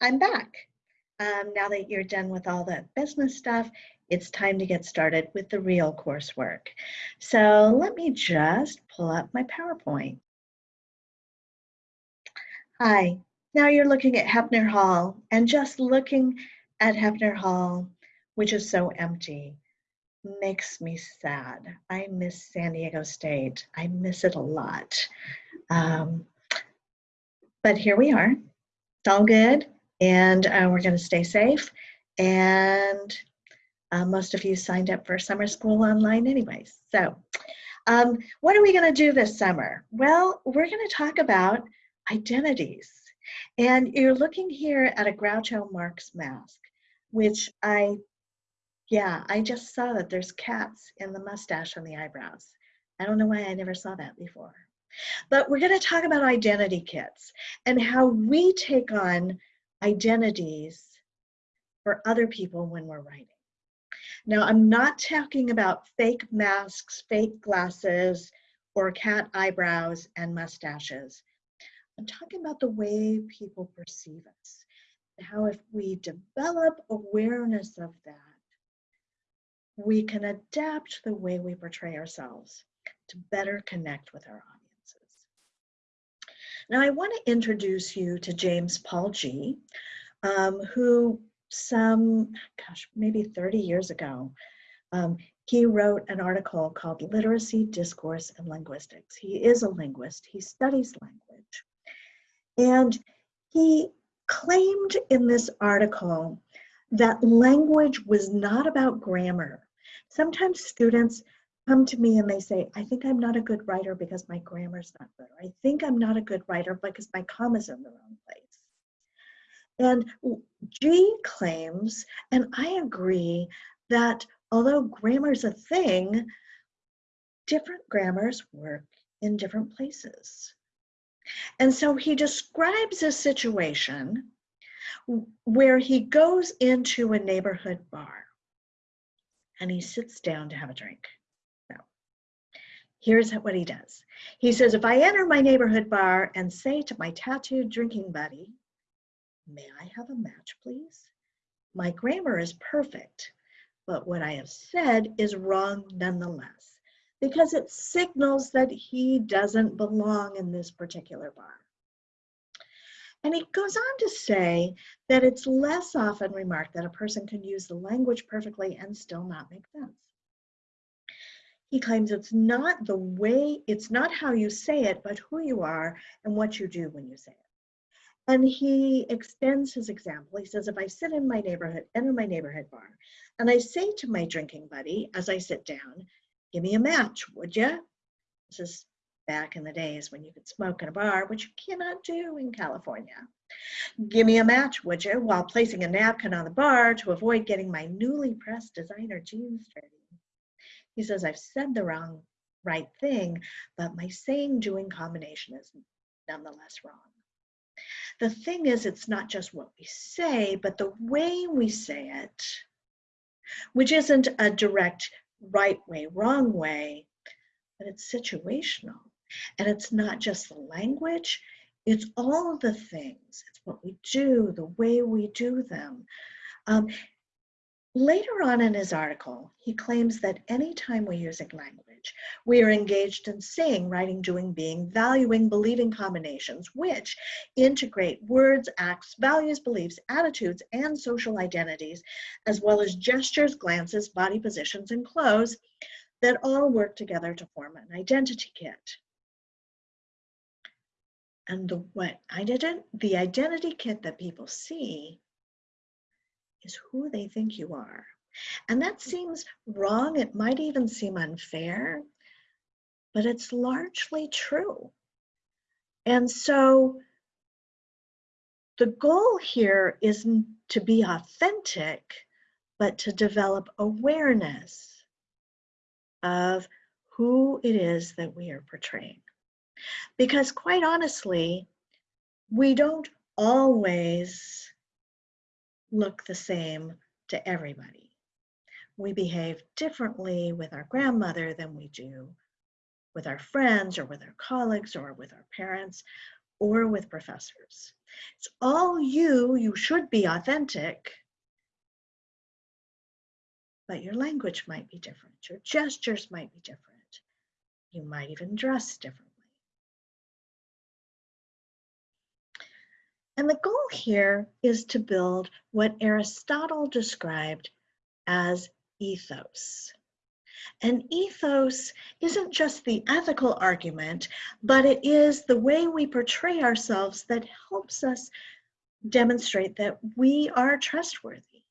I'm back. Um, now that you're done with all the business stuff, it's time to get started with the real coursework. So let me just pull up my PowerPoint. Hi, now you're looking at Hepner Hall and just looking at Hepner Hall, which is so empty, makes me sad. I miss San Diego State. I miss it a lot. Um, but here we are. It's all good and uh, we're going to stay safe. And uh, most of you signed up for summer school online anyways. So um, what are we going to do this summer? Well, we're going to talk about identities. And you're looking here at a Groucho Marx mask, which I, yeah, I just saw that there's cats in the mustache and the eyebrows. I don't know why I never saw that before. But we're going to talk about identity kits and how we take on identities for other people when we're writing. Now, I'm not talking about fake masks, fake glasses, or cat eyebrows and mustaches. I'm talking about the way people perceive us, how if we develop awareness of that, we can adapt the way we portray ourselves to better connect with our audiences. Now, I want to introduce you to James Paul Gee, um, who some, gosh, maybe 30 years ago, um, he wrote an article called Literacy, Discourse, and Linguistics. He is a linguist, he studies language. And he claimed in this article that language was not about grammar. Sometimes students come to me and they say, I think I'm not a good writer because my grammar's not good. Or I think I'm not a good writer because my comma's are in the wrong place. And Gee claims, and I agree, that although grammar is a thing, different grammars work in different places. And so he describes a situation where he goes into a neighborhood bar and he sits down to have a drink. Here's what he does. He says, if I enter my neighborhood bar and say to my tattooed drinking buddy, May I have a match, please? My grammar is perfect, but what I have said is wrong nonetheless because it signals that he doesn't belong in this particular bar. And he goes on to say that it's less often remarked that a person can use the language perfectly and still not make sense. He claims it's not the way, it's not how you say it, but who you are and what you do when you say it. And he extends his example. He says, if I sit in my neighborhood, enter my neighborhood bar, and I say to my drinking buddy as I sit down, give me a match, would you? This is back in the days when you could smoke in a bar, which you cannot do in California. Give me a match, would you, while placing a napkin on the bar to avoid getting my newly pressed designer jeans dirty. He says, I've said the wrong, right thing, but my saying doing combination is nonetheless wrong. The thing is, it's not just what we say, but the way we say it, which isn't a direct right way, wrong way, but it's situational. And it's not just the language, it's all the things. It's what we do, the way we do them. Um, Later on in his article, he claims that anytime we're using language, we are engaged in saying, writing, doing, being, valuing, believing combinations, which integrate words, acts, values, beliefs, attitudes, and social identities, as well as gestures, glances, body positions, and clothes that all work together to form an identity kit. And the what I didn't, the identity kit that people see is who they think you are. And that mm. seems wrong. It might even seem unfair, but it's largely true. And so the goal here isn't to be authentic, but to develop awareness of who it is that we are portraying. Because quite honestly, we don't always look the same to everybody. We behave differently with our grandmother than we do with our friends or with our colleagues or with our parents. or with professors. It's all you, you should be authentic, but your language might be different. Your gestures might be different. You might even dress differently. And the goal here is to build what Aristotle described as ethos. And ethos isn't just the ethical argument, but it is the way we portray ourselves that helps us demonstrate that we are trustworthy.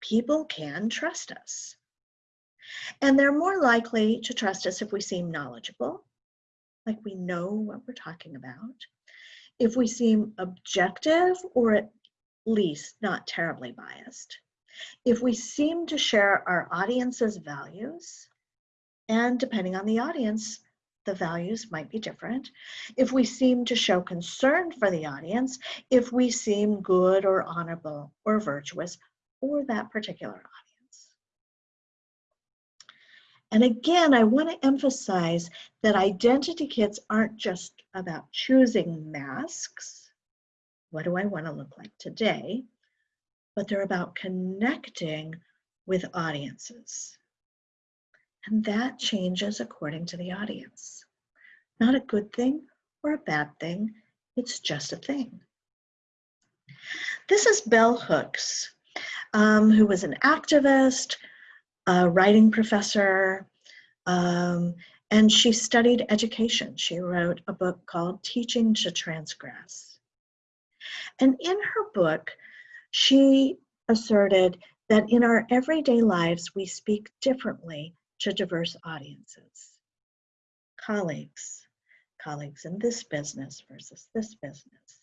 People can trust us. And they're more likely to trust us if we seem knowledgeable, like we know what we're talking about, if we seem objective or at least not terribly biased, if we seem to share our audience's values, and depending on the audience, the values might be different. If we seem to show concern for the audience, if we seem good or honorable or virtuous for that particular audience. And again, I want to emphasize that identity kits aren't just about choosing masks. What do I want to look like today? but they're about connecting with audiences. And that changes according to the audience. Not a good thing or a bad thing, it's just a thing. This is Bell Hooks, um, who was an activist, a writing professor, um, and she studied education. She wrote a book called Teaching to Transgress. And in her book, she asserted that in our everyday lives, we speak differently to diverse audiences. Colleagues, colleagues in this business versus this business.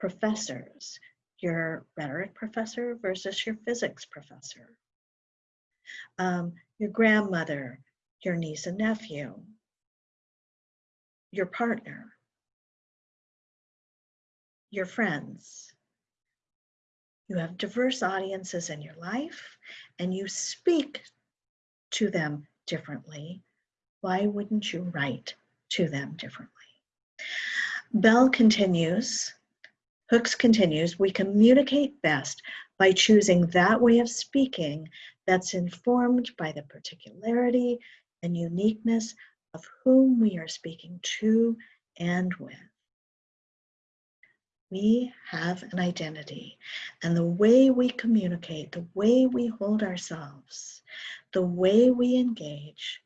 Professors, your rhetoric professor versus your physics professor. Um, your grandmother, your niece and nephew, your partner, your friends, you have diverse audiences in your life and you speak to them differently. Why wouldn't you write to them differently? Bell continues, Hooks continues, we communicate best by choosing that way of speaking that's informed by the particularity and uniqueness of whom we are speaking to and with we have an identity. And the way we communicate, the way we hold ourselves, the way we engage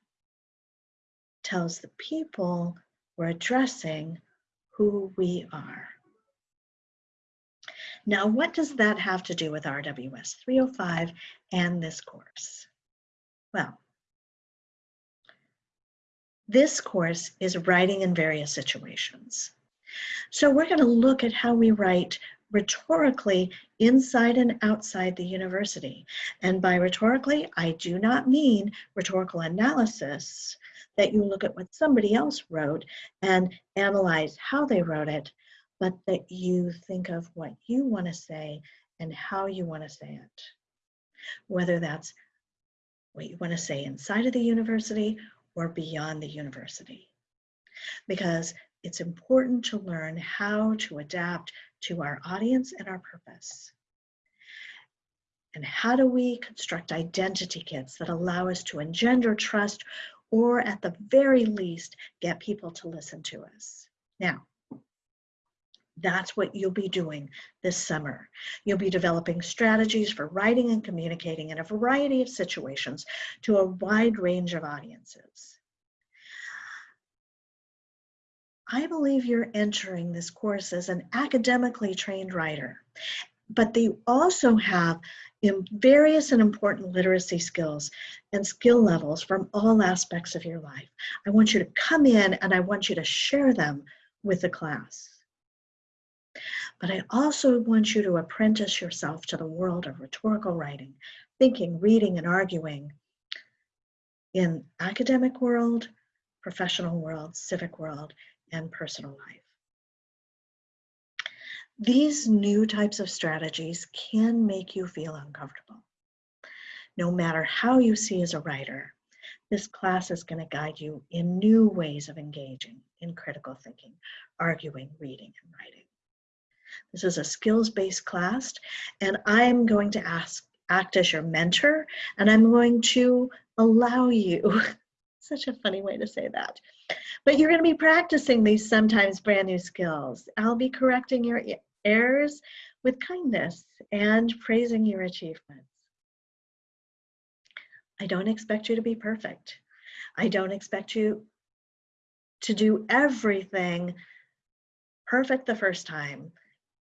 tells the people we're addressing who we are. Now, what does that have to do with RWS 305 and this course? Well, this course is writing in various situations. So we're going to look at how we write rhetorically inside and outside the university. And by rhetorically, I do not mean rhetorical analysis, that you look at what somebody else wrote and analyze how they wrote it, but that you think of what you want to say and how you want to say it. Whether that's what you want to say inside of the university or beyond the university. Because it's important to learn how to adapt to our audience and our purpose. And how do we construct identity kits that allow us to engender trust or at the very least, get people to listen to us? Now, that's what you'll be doing this summer. You'll be developing strategies for writing and communicating in a variety of situations to a wide range of audiences. I believe you're entering this course as an academically trained writer, but they also have various and important literacy skills and skill levels from all aspects of your life. I want you to come in and I want you to share them with the class. But I also want you to apprentice yourself to the world of rhetorical writing, thinking, reading, and arguing in academic world, professional world, civic world, and personal life. These new types of strategies can make you feel uncomfortable. No matter how you see as a writer, this class is going to guide you in new ways of engaging in critical thinking, arguing, reading, and writing. This is a skills-based class, and I'm going to ask, act as your mentor, and I'm going to allow you, such a funny way to say that, but you're going to be practicing these sometimes brand new skills. I'll be correcting your errors with kindness and praising your achievements. I don't expect you to be perfect. I don't expect you to do everything perfect the first time.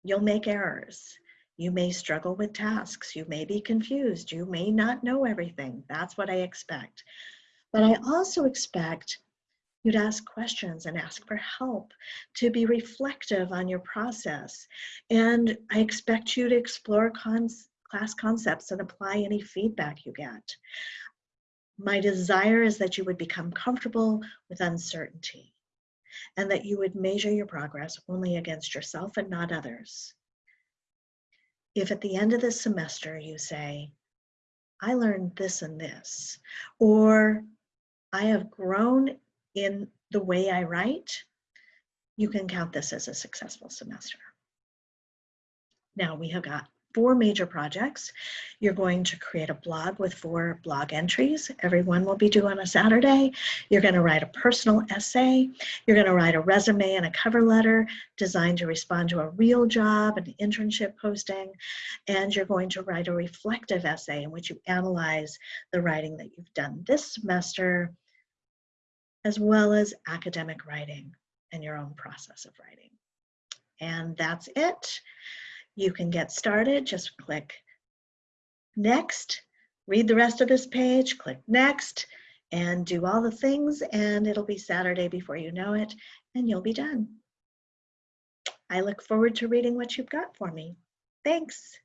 You'll make errors. You may struggle with tasks. You may be confused. You may not know everything. That's what I expect. But I also expect you to ask questions and ask for help, to be reflective on your process. And I expect you to explore class concepts and apply any feedback you get. My desire is that you would become comfortable with uncertainty and that you would measure your progress only against yourself and not others. If at the end of this semester you say, I learned this and this, or I have grown in the way I write, you can count this as a successful semester. Now we have got four major projects. You're going to create a blog with four blog entries. Every one will be due on a Saturday. You're going to write a personal essay. You're going to write a resume and a cover letter designed to respond to a real job, an internship posting. And you're going to write a reflective essay in which you analyze the writing that you've done this semester, as well as academic writing and your own process of writing. And that's it. You can get started, just click next, read the rest of this page, click next, and do all the things, and it'll be Saturday before you know it, and you'll be done. I look forward to reading what you've got for me. Thanks.